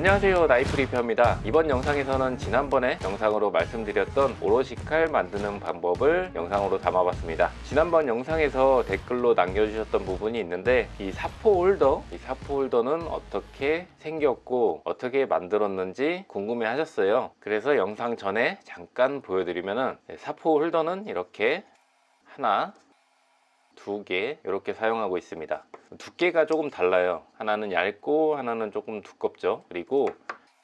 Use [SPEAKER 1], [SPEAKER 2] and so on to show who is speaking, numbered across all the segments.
[SPEAKER 1] 안녕하세요. 나이프 리뷰입니다. 이번 영상에서는 지난번에 영상으로 말씀드렸던 오로시 칼 만드는 방법을 영상으로 담아봤습니다. 지난번 영상에서 댓글로 남겨주셨던 부분이 있는데 이 사포 홀더 이 사포 홀더는 어떻게 생겼고 어떻게 만들었는지 궁금해 하셨어요. 그래서 영상 전에 잠깐 보여드리면은 사포 홀더는 이렇게 하나 두 개 이렇게 사용하고 있습니다. 두께가 조금 달라요. 하나는 얇고 하나는 조금 두껍죠. 그리고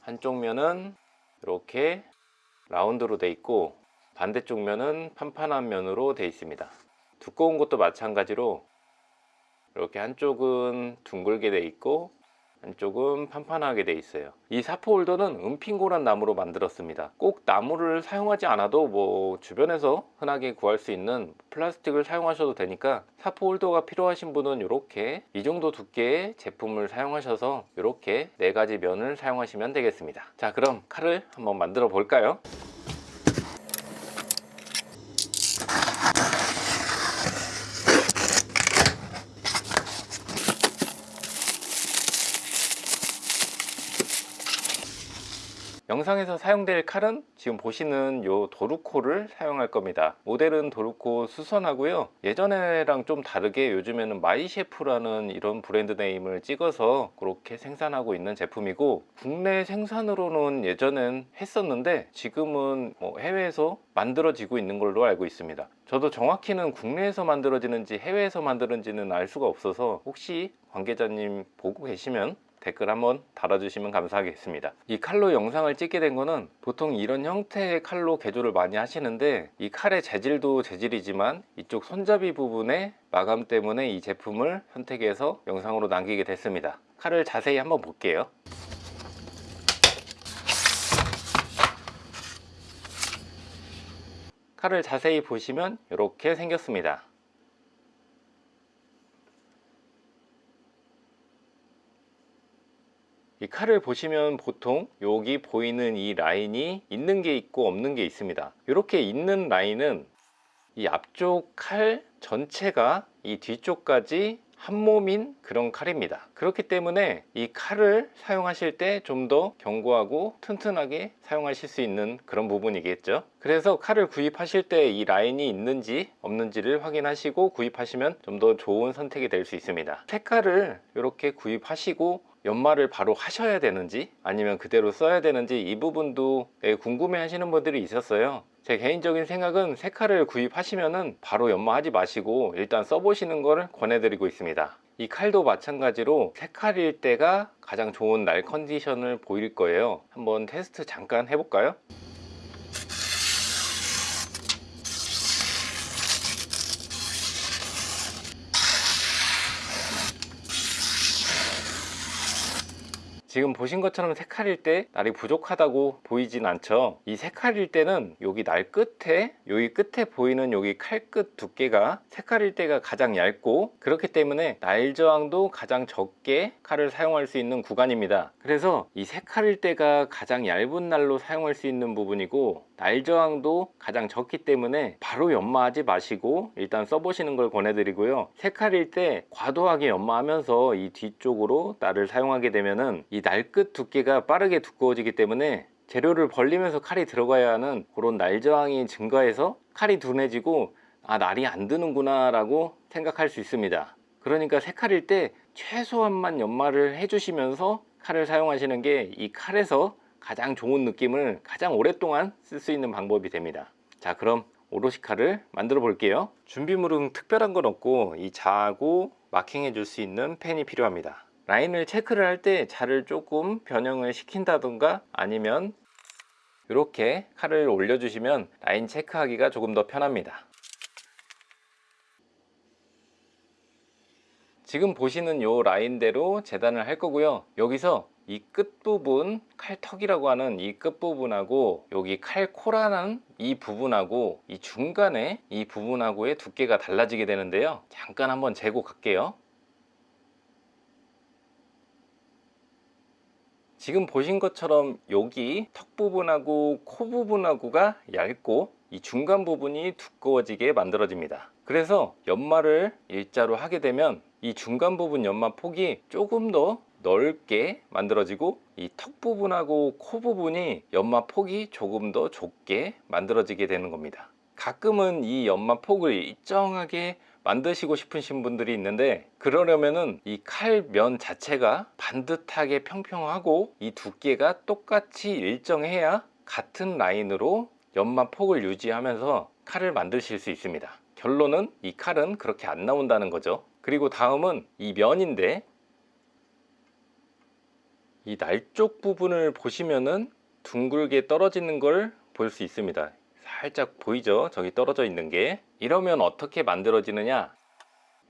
[SPEAKER 1] 한쪽 면은 이렇게 라운드로 돼 있고 반대쪽 면은 판판한 면으로 돼 있습니다. 두꺼운 것도 마찬가지로 이렇게 한쪽은 둥글게 돼 있고 한쪽은 판판하게 돼 있어요. 이 사포 홀더는 은핑고란 나무로 만들었습니다. 꼭 나무를 사용하지 않아도 뭐 주변에서 흔하게 구할 수 있는 플라스틱을 사용하셔도 되니까 사포 홀더가 필요하신 분은 이렇게 이 정도 두께의 제품을 사용하셔서 이렇게 네 가지 면을 사용하시면 되겠습니다. 자 그럼 칼을 한번 만들어 볼까요 영상에서 사용될 칼은 지금 보시는 요 도루코를 사용할 겁니다. 모델은 도루코 수선하고요. 예전에랑 좀 다르게 요즘에는 마이셰프라는 이런 brand name을 찍어서 그렇게 생산하고 있는 제품이고 국내 생산으로는 예전엔 했었는데 지금은 뭐 해외에서 만들어지고 있는 걸로 알고 있습니다. 저도 정확히는 국내에서 만들어지는지 해외에서 만들어지는 알 수가 없어서 혹시 관계자님 보고 계시면 댓글 한번 달아주시면 감사하겠습니다. 이 칼로 영상을 찍게 된 거는 보통 이런 형태의 칼로 개조를 많이 하시는데 이 칼의 재질도 재질이지만 이쪽 손잡이 부분에 마감 때문에 이 제품을 선택해서 영상으로 남기게 됐습니다. 칼을 자세히 한번 볼게요. 칼을 자세히 보시면 이렇게 생겼습니다 이 칼을 보시면 보통 여기 보이는 이 라인이 있는 게 있고 없는 게 있습니다. 이렇게 있는 라인은 이 앞쪽 칼 전체가 이 뒤쪽까지 한 몸인 그런 칼입니다. 그렇기 때문에 이 칼을 사용하실 때 좀 더 견고하고 튼튼하게 사용하실 수 있는 그런 부분이겠죠. 그래서 칼을 구입하실 때 이 라인이 있는지 없는지를 확인하시고 구입하시면 좀 더 좋은 선택이 될 수 있습니다. 새 칼을 이렇게 구입하시고 연말을 바로 하셔야 되는지 아니면 그대로 써야 되는지 이 부분도 궁금해 하시는 분들이 있었어요. 제 개인적인 생각은 새 칼을 구입하시면은 바로 연마하지 마시고 일단 써보시는 것을 권해드리고 있습니다. 이 칼도 마찬가지로 새 칼일 때가 가장 좋은 날 컨디션을 보일 거예요. 한번 테스트 잠깐 해볼까요? 지금 보신 것처럼 색깔일 때 날이 부족하다고 보이진 않죠. 이 색깔일 때는 여기 날 끝에 여기 끝에 보이는 여기 칼끝 두께가 색깔일 때가 가장 얇고 그렇기 때문에 날 저항도 가장 적게 칼을 사용할 수 있는 구간입니다. 그래서 이 색깔일 때가 가장 얇은 날로 사용할 수 있는 부분이고 날 저항도 가장 적기 때문에 바로 연마하지 마시고 일단 써보시는 걸 권해드리고요. 색깔일 때 과도하게 연마하면서 이 뒤쪽으로 날을 사용하게 되면은 이 날 끝 두께가 빠르게 두꺼워지기 때문에 재료를 벌리면서 칼이 들어가야 하는 그런 날 저항이 증가해서 칼이 둔해지고 아 날이 안 드는구나 라고 생각할 수 있습니다. 그러니까 색깔일 때 최소한만 연마를 해주시면서 칼을 사용하시는 게 이 칼에서 가장 좋은 느낌을 가장 오랫동안 쓸 수 있는 방법이 됩니다. 자 그럼 오로시카를 만들어 볼게요. 준비물은 특별한 건 없고 이 자하고 마킹해 줄 수 있는 펜이 필요합니다. 라인을 체크를 할 때 자를 조금 변형을 시킨다던가 아니면 이렇게 칼을 올려주시면 라인 체크하기가 조금 더 편합니다. 지금 보시는 요 라인대로 재단을 할 거고요. 여기서 이 끝부분 칼턱이라고 하는 이 끝부분하고 여기 칼코라는 이 부분하고 이 중간에 이 부분하고의 두께가 달라지게 되는데요. 잠깐 한번 재고 갈게요. 지금 보신 것처럼 여기 턱 부분하고 코 부분하고가 얇고 이 중간 부분이 두꺼워지게 만들어집니다. 그래서 연마를 일자로 하게 되면 이 중간 부분 연마 폭이 조금 더 넓게 만들어지고 이 턱 부분하고 코 부분이 연마 폭이 조금 더 좁게 만들어지게 되는 겁니다. 가끔은 이 연마 폭을 일정하게 만드시고 싶으신 분들이 있는데 그러려면은 이 칼 면 자체가 반듯하게 평평하고 이 두께가 똑같이 일정해야 같은 라인으로 연마 폭을 유지하면서 칼을 만드실 수 있습니다. 결론은 이 칼은 그렇게 안 나온다는 거죠. 그리고 다음은 이 면인데 이 날 쪽 부분을 보시면은 둥글게 떨어지는 걸 볼 수 있습니다. 살짝 보이죠? 저기 떨어져 있는 게. 이러면 어떻게 만들어지느냐?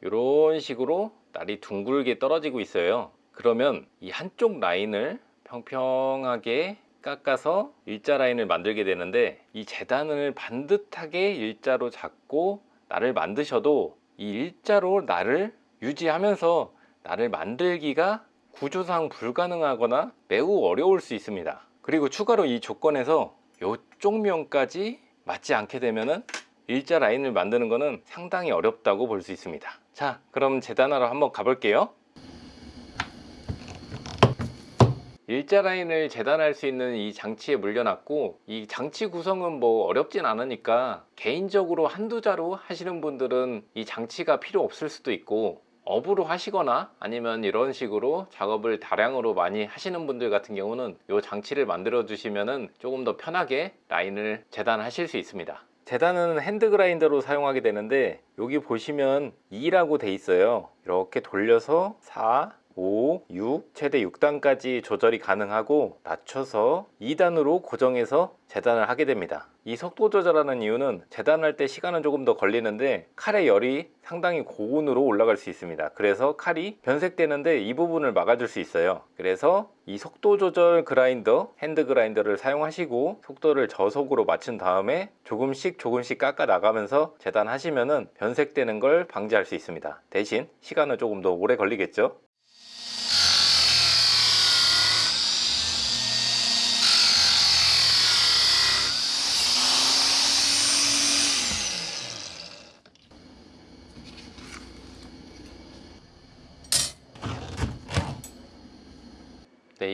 [SPEAKER 1] 이런 식으로 날이 둥글게 떨어지고 있어요. 그러면 이 한쪽 라인을 평평하게 깎아서 일자 라인을 만들게 되는데 이 재단을 반듯하게 일자로 잡고 날을 만드셔도 이 일자로 날을 유지하면서 날을 만들기가 구조상 불가능하거나 매우 어려울 수 있습니다. 그리고 추가로 이 조건에서 이쪽 면까지 맞지 않게 되면은 일자 라인을 만드는 것은 상당히 어렵다고 볼 수 있습니다. 자 그럼 재단하러 한번 가볼게요. 일자 라인을 재단할 수 있는 이 장치에 물려놨고 이 장치 구성은 뭐 어렵진 않으니까 개인적으로 한두 자로 하시는 분들은 이 장치가 필요 없을 수도 있고 업으로 하시거나 아니면 이런 식으로 작업을 다량으로 많이 하시는 분들 같은 경우는 이 장치를 만들어 주시면은 조금 더 편하게 라인을 재단하실 수 있습니다. 재단은 핸드 그라인더로 사용하게 되는데 여기 보시면 2라고 돼 있어요. 이렇게 돌려서 4 5, 6, 최대 6단까지 조절이 가능하고 낮춰서 2단으로 고정해서 재단을 하게 됩니다. 이 속도 조절하는 이유는 재단할 때 시간은 조금 더 걸리는데 칼의 열이 상당히 고온으로 올라갈 수 있습니다. 그래서 칼이 변색되는데 이 부분을 막아줄 수 있어요. 그래서 이 속도 조절 그라인더 핸드 그라인더를 사용하시고 속도를 저속으로 맞춘 다음에 조금씩 조금씩 깎아 나가면서 재단하시면 변색되는 걸 방지할 수 있습니다. 대신 시간은 조금 더 오래 걸리겠죠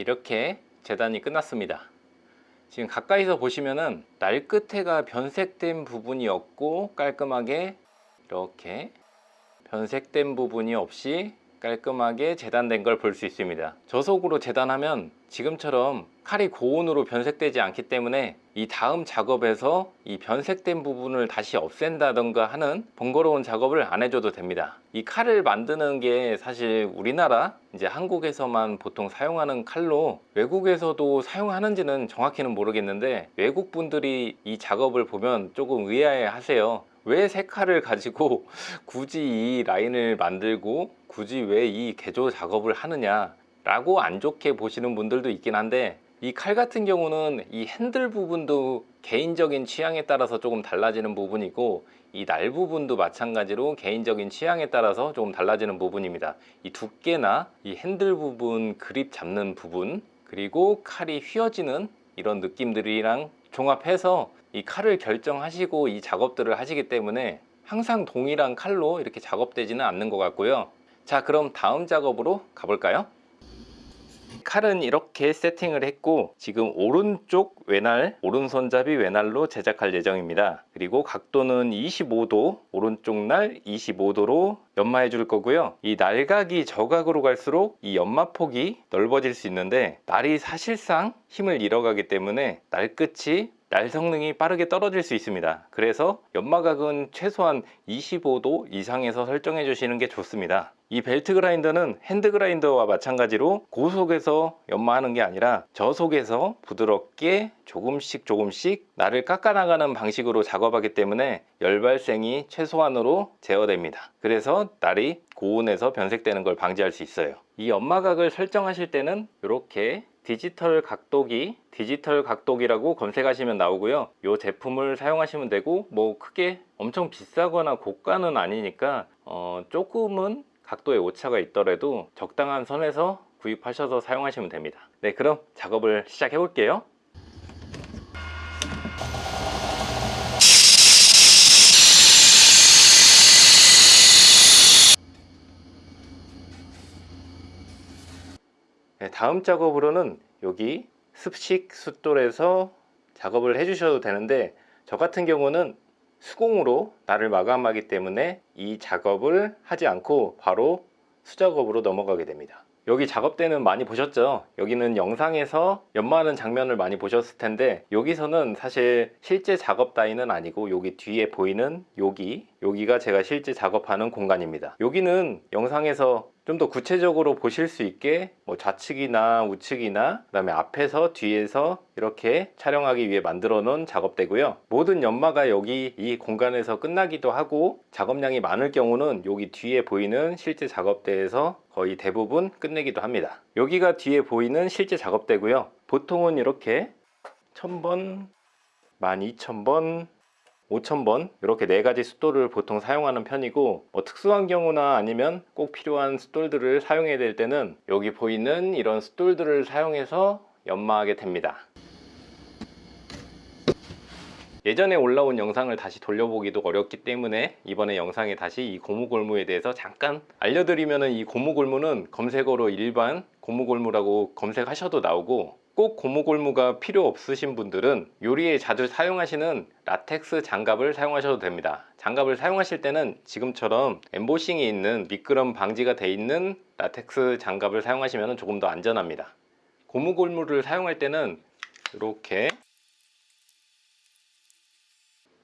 [SPEAKER 1] 이렇게 재단이 끝났습니다. 지금 가까이서 보시면은 날 끝에가 변색된 부분이 없고 깔끔하게 이렇게 변색된 부분이 없이 깔끔하게 재단된 걸 볼 수 있습니다. 저속으로 재단하면 지금처럼 칼이 고온으로 변색되지 않기 때문에 이 다음 작업에서 이 변색된 부분을 다시 없앤다던가 하는 번거로운 작업을 안 해줘도 됩니다. 이 칼을 만드는 게 사실 우리나라 이제 한국에서만 보통 사용하는 칼로 외국에서도 사용하는지는 정확히는 모르겠는데 외국 분들이 이 작업을 보면 조금 의아해 하세요 왜새 칼을 가지고 굳이 이 라인을 만들고 굳이 왜 이 개조 작업을 하느냐 라고 안 좋게 보시는 분들도 있긴 한데 이 칼 같은 경우는 이 핸들 부분도 개인적인 취향에 따라서 조금 달라지는 부분이고 이 날 부분도 마찬가지로 개인적인 취향에 따라서 조금 달라지는 부분입니다. 이 두께나 이 핸들 부분 그립 잡는 부분 그리고 칼이 휘어지는 이런 느낌들이랑 종합해서 이 칼을 결정하시고 이 작업들을 하시기 때문에 항상 동일한 칼로 이렇게 작업되지는 않는 것 같고요. 자 그럼 다음 작업으로 가볼까요? 칼은 이렇게 세팅을 했고 지금 오른쪽 외날 오른손잡이 외날로 제작할 예정입니다. 그리고 각도는 25도 오른쪽 날 25도로 연마해 줄 거고요. 이 날각이 저각으로 갈수록 이 연마 폭이 넓어질 수 있는데 날이 사실상 힘을 잃어가기 때문에 날 끝이 날 성능이 빠르게 떨어질 수 있습니다. 그래서 연마각은 최소한 25도 이상에서 설정해 주시는 게 좋습니다. 이 벨트 그라인더는 핸드 그라인더와 마찬가지로 고속에서 연마하는 게 아니라 저속에서 부드럽게 조금씩 조금씩 날을 깎아 나가는 방식으로 작업하기 때문에 열 발생이 최소한으로 제어됩니다. 그래서 날이 고온에서 변색되는 걸 방지할 수 있어요. 이 연마각을 설정하실 때는 이렇게 디지털 각도기 디지털 각도기라고 검색하시면 나오고요. 이 제품을 사용하시면 되고 뭐 크게 엄청 비싸거나 고가는 아니니까 어, 조금은 각도의 오차가 있더라도 적당한 선에서 구입하셔서 사용하시면 됩니다. 네 그럼 작업을 시작해 볼게요 다음 작업으로는 여기 습식 숫돌에서 작업을 해주셔도 되는데 저 같은 경우는 수공으로 날을 마감하기 때문에 이 작업을 하지 않고 바로 수작업으로 넘어가게 됩니다. 여기 작업대는 많이 보셨죠? 여기는 영상에서 연마하는 장면을 많이 보셨을 텐데 여기서는 사실 실제 작업 따위는 아니고 여기 뒤에 보이는 여기 여기가 제가 실제 작업하는 공간입니다. 여기는 영상에서 좀 더 구체적으로 보실 수 있게 뭐 좌측이나 우측이나 그 다음에 앞에서 뒤에서 이렇게 촬영하기 위해 만들어 놓은 작업대고요. 모든 연마가 여기 이 공간에서 끝나기도 하고 작업량이 많을 경우는 여기 뒤에 보이는 실제 작업대에서 거의 대부분 끝내기도 합니다. 여기가 뒤에 보이는 실제 작업대고요. 보통은 이렇게 1000번, 12000번, 5,000번 이렇게 네 가지 숫돌을 보통 사용하는 편이고 뭐 특수한 경우나 아니면 꼭 필요한 숫돌들을 사용해야 될 때는 여기 보이는 이런 숫돌들을 사용해서 연마하게 됩니다. 예전에 올라온 영상을 다시 돌려보기도 어렵기 때문에 이번에 영상에 다시 이 고무골무에 대해서 잠깐 알려드리면 이 고무골무는 검색어로 일반 고무골무라고 검색하셔도 나오고 꼭 고무골무가 필요 없으신 분들은 요리에 자주 사용하시는 라텍스 장갑을 사용하셔도 됩니다. 장갑을 사용하실 때는 지금처럼 엠보싱이 있는 미끄럼 방지가 돼 있는 라텍스 장갑을 사용하시면 조금 더 안전합니다. 고무골무를 사용할 때는 이렇게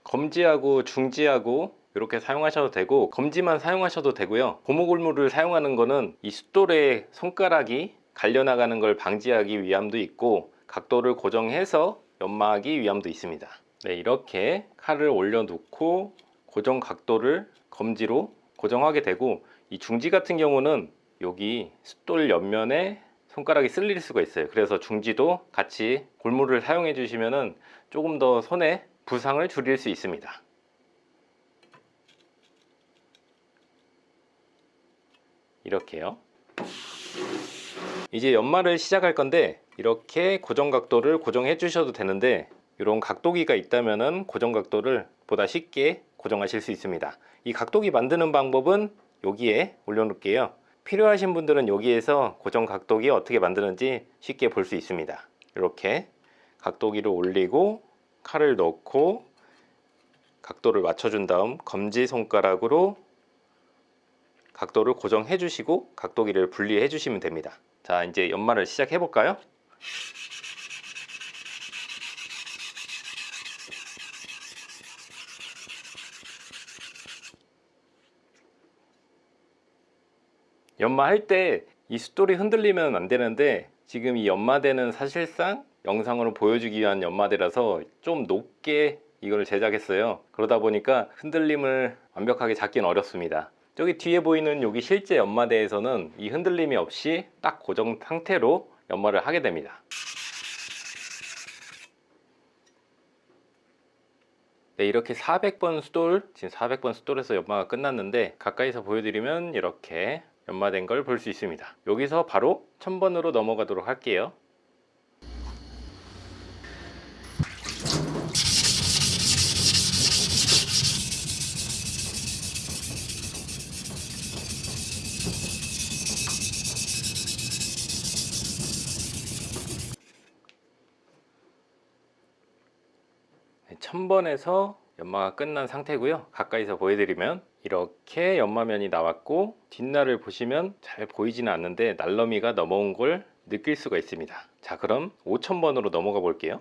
[SPEAKER 1] 검지하고 중지하고 이렇게 사용하셔도 되고 검지만 사용하셔도 되고요. 고무골무를 사용하는 거는 이 숫돌에 손가락이 갈려나가는 걸 방지하기 위함도 있고 각도를 고정해서 연마하기 위함도 있습니다. 네, 이렇게 칼을 올려 놓고 고정 각도를 검지로 고정하게 되고 이 중지 같은 경우는 여기 숫돌 옆면에 손가락이 쓸릴 수가 있어요. 그래서 중지도 같이 골무를 사용해 주시면 조금 더 손에 부상을 줄일 수 있습니다. 이렇게요 이제 연마를 시작할 건데 이렇게 고정 각도를 고정해 주셔도 되는데 이런 각도기가 있다면 고정 각도를 보다 쉽게 고정하실 수 있습니다. 이 각도기 만드는 방법은 여기에 올려놓을게요. 필요하신 분들은 여기에서 고정 각도기 어떻게 만드는지 쉽게 볼 수 있습니다. 이렇게 각도기를 올리고 칼을 넣고 각도를 맞춰준 다음 검지손가락으로 각도를 고정해 주시고 각도기를 분리해 주시면 됩니다 자 이제 연마를 시작해 볼까요? 연마할 때 이 숫돌이 흔들리면 안 되는데 지금 이 연마대는 사실상 영상으로 보여주기 위한 연마대라서 좀 높게 이걸 제작했어요. 그러다 보니까 흔들림을 완벽하게 잡기는 어렵습니다 저기 뒤에 보이는 여기 실제 연마대에서는 이 흔들림이 없이 딱 고정 상태로 연마를 하게 됩니다. 네, 이렇게 400번 수돌, 지금 400번 수돌에서 연마가 끝났는데 가까이서 보여드리면 이렇게 연마된 걸 볼 수 있습니다. 여기서 바로 1000번으로 넘어가도록 할게요 네, 1000번에서 연마가 끝난 상태고요. 가까이서 보여드리면 이렇게 연마면이 나왔고 뒷날을 보시면 잘 보이지는 않는데 날러미가 넘어온 걸 느낄 수가 있습니다. 자 그럼 5000번으로 넘어가 볼게요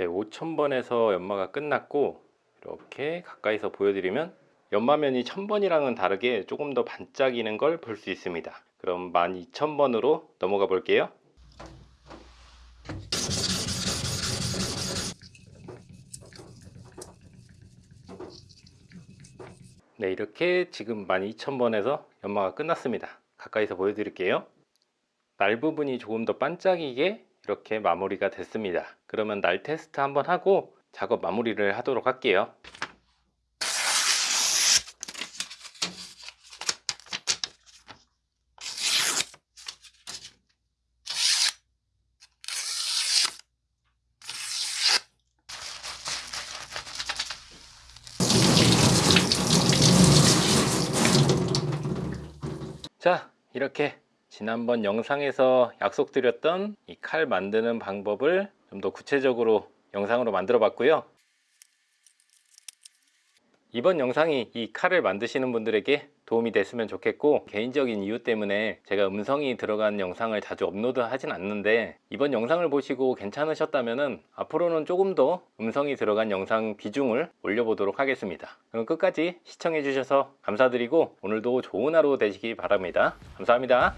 [SPEAKER 1] 네, 5000번에서 연마가 끝났고 이렇게 가까이서 보여드리면 연마면이 1000번이랑은 다르게 조금 더 반짝이는 걸 볼 수 있습니다. 그럼 12000번으로 넘어가 볼게요. 네 이렇게 지금 12000번에서 연마가 끝났습니다. 가까이서 보여드릴게요. 날 부분이 조금 더 반짝이게 이렇게 마무리가 됐습니다. 그러면 날 테스트 한번 하고 작업 마무리를 하도록 할게요 이렇게 지난번 영상에서 약속드렸던 이 칼 만드는 방법을 좀 더 구체적으로 영상으로 만들어 봤고요. 이번 영상이 이 칼을 만드시는 분들에게 도움이 됐으면 좋겠고 개인적인 이유 때문에 제가 음성이 들어간 영상을 자주 업로드 하진 않는데 이번 영상을 보시고 괜찮으셨다면 앞으로는 조금 더 음성이 들어간 영상 비중을 올려보도록 하겠습니다. 그럼 끝까지 시청해 주셔서 감사드리고 오늘도 좋은 하루 되시기 바랍니다. 감사합니다